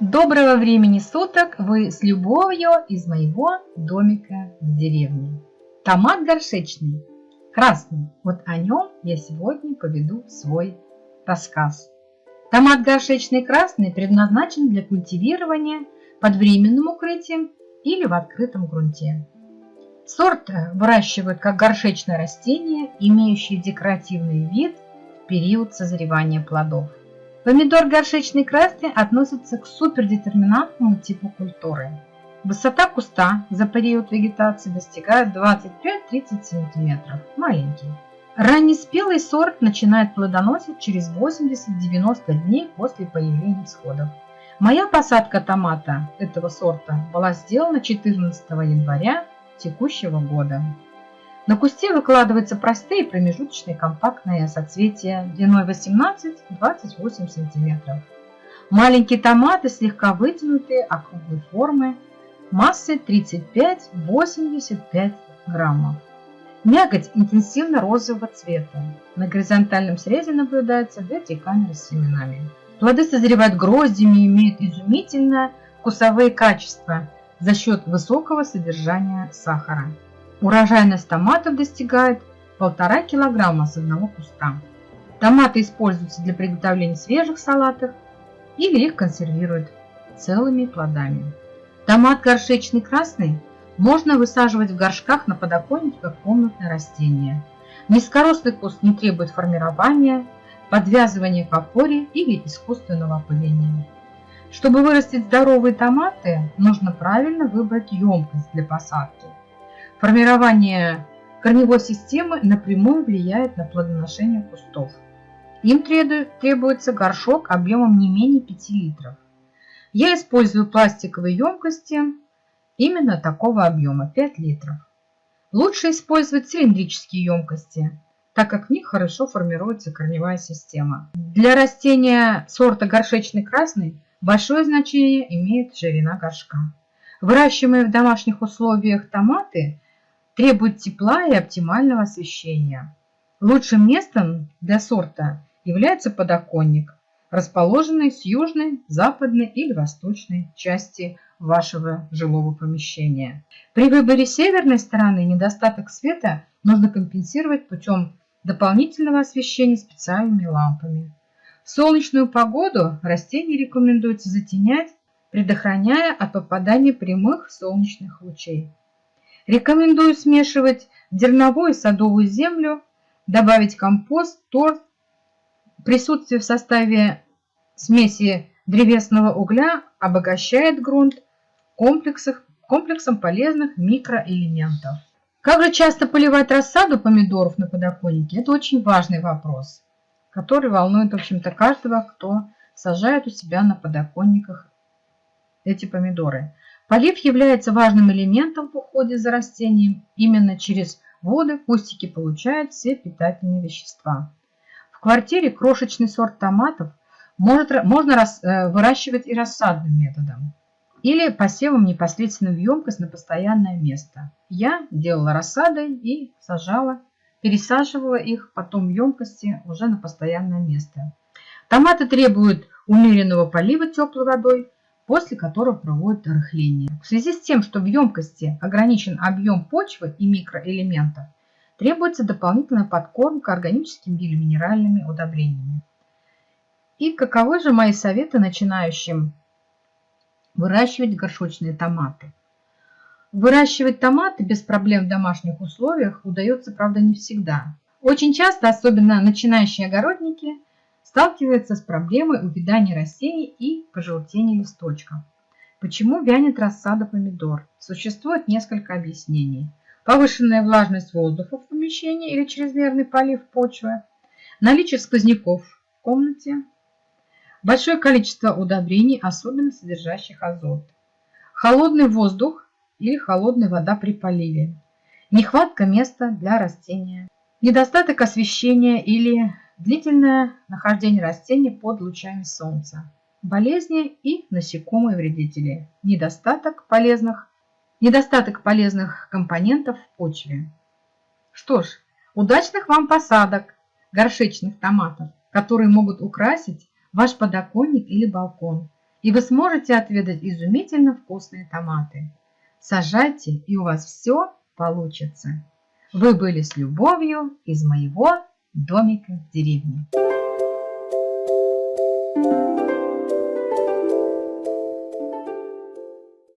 Доброго времени суток! Вы с любовью из моего домика в деревне. Томат горшечный, красный. Вот о нем я сегодня поведу свой рассказ. Томат горшечный красный предназначен для культивирования под временным укрытием или в открытом грунте. Сорт выращивают как горшечное растение, имеющее декоративный вид в период созревания плодов. Помидор горшечный красный относится к супердетерминантному типу культуры. Высота куста за период вегетации достигает 25-30 см, маленький. Раннеспелый сорт начинает плодоносить через 80-90 дней после появления всходов. Моя посадка томата этого сорта была сделана 14 января текущего года. На кусте выкладываются простые промежуточные компактные соцветия длиной 18-28 см. Маленькие томаты слегка вытянутые, округлой формы, массой 35-85 граммов. Мякоть интенсивно розового цвета. На горизонтальном срезе наблюдается две камеры с семенами. Плоды созревают гроздями и имеют изумительно вкусовые качества за счет высокого содержания сахара. Урожайность томатов достигает 1,5 килограмма с одного куста. Томаты используются для приготовления свежих салатов или их консервируют целыми плодами. Томат горшечный красный можно высаживать в горшках на подоконнике как комнатное растение. Низкорослый куст не требует формирования, подвязывания к опоре или искусственного опыления. Чтобы вырастить здоровые томаты, нужно правильно выбрать емкость для посадки. Формирование корневой системы напрямую влияет на плодоношение кустов. Им требуется горшок объемом не менее 5 литров. Я использую пластиковые емкости именно такого объема 5 литров. Лучше использовать цилиндрические емкости, так как в них хорошо формируется корневая система. Для растения сорта горшечный красный большое значение имеет ширина горшка. Выращиваемые в домашних условиях томаты требуют тепла и оптимального освещения. Лучшим местом для сорта является подоконник, расположенный с южной, западной или восточной части вашего жилого помещения. При выборе северной стороны недостаток света нужно компенсировать путем дополнительного освещения специальными лампами. В солнечную погоду растения рекомендуется затенять, предохраняя от попадания прямых солнечных лучей. Рекомендую смешивать дерновую и садовую землю, добавить компост, торф. Присутствие в составе смеси древесного угля обогащает грунт комплексом полезных микроэлементов. Как же часто поливать рассаду помидоров на подоконнике? Это очень важный вопрос, который волнует, в общем-то, каждого, кто сажает у себя на подоконниках эти помидоры. Полив является важным элементом уходе за растением. Именно через воды кустики получают все питательные вещества. В квартире крошечный сорт томатов может, можно рас, э, выращивать и рассадным методом или посевом непосредственно в емкость на постоянное место. Я делала рассадой и сажала, пересаживала их потом в емкости уже на постоянное место. Томаты требуют умеренного полива теплой водой, после которого проводят рыхление. В связи с тем, что в емкости ограничен объем почвы и микроэлементов, требуется дополнительная подкормка органическими или минеральными удобрениями. И каковы же мои советы начинающим Выращивать горшочные томаты. Выращивать томаты без проблем в домашних условиях удается, правда, не всегда. Очень часто, особенно начинающие огородники, сталкиваются с проблемой увядания растений и пожелтения листочков. Почему вянет рассада помидор? Существует несколько объяснений. Повышенная влажность воздуха в помещении или чрезмерный полив почвы, наличие сквозняков в комнате, Большое количество удобрений, особенно содержащих азот. Холодный воздух или холодная вода при поливе. Нехватка места для растения. Недостаток освещения или длительное нахождение растения под лучами солнца. Болезни и насекомые вредители. Недостаток полезных, недостаток полезных компонентов в почве. Что ж, удачных вам посадок горшечных томатов, которые могут украсить ваш подоконник или балкон. и вы сможете отведать изумительно вкусные томаты. Сажайте, и у вас все получится. Вы были с любовью из моего домика в деревне.